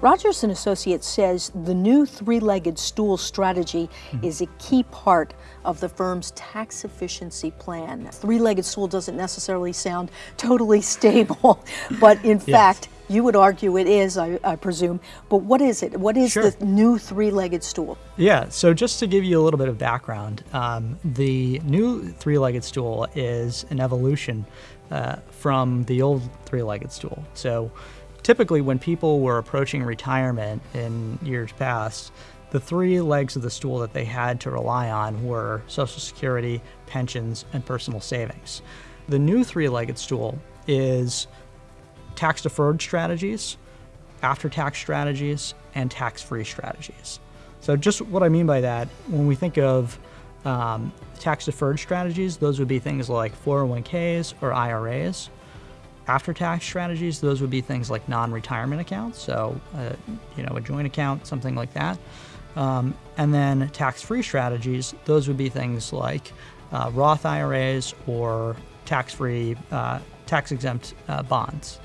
Rogers and Associates says the new three-legged stool strategy mm-hmm. is a key part of the firm's tax efficiency plan. Three-legged stool doesn't necessarily sound totally stable, but in yes. fact, you would argue it is, I, I, presume. But what is it? What is sure. the new three-legged stool? Yeah. So just to give you a little bit of background, um, the new three-legged stool is an evolution uh, from the old three-legged stool. So typically, when people were approaching retirement in years past, the three legs of the stool that they had to rely on were Social Security, pensions, and personal savings. The new three-legged stool is tax deferred strategies, after tax strategies, and tax free strategies. So, just what I mean by that, when we think of um, tax deferred strategies, those would be things like 401ks or IRAs. After tax strategies, those would be things like non retirement accounts, so, uh, you know, a joint account, something like that. Um, and then tax free strategies, those would be things like uh, Roth IRAs or tax free, uh, tax exempt uh, bonds.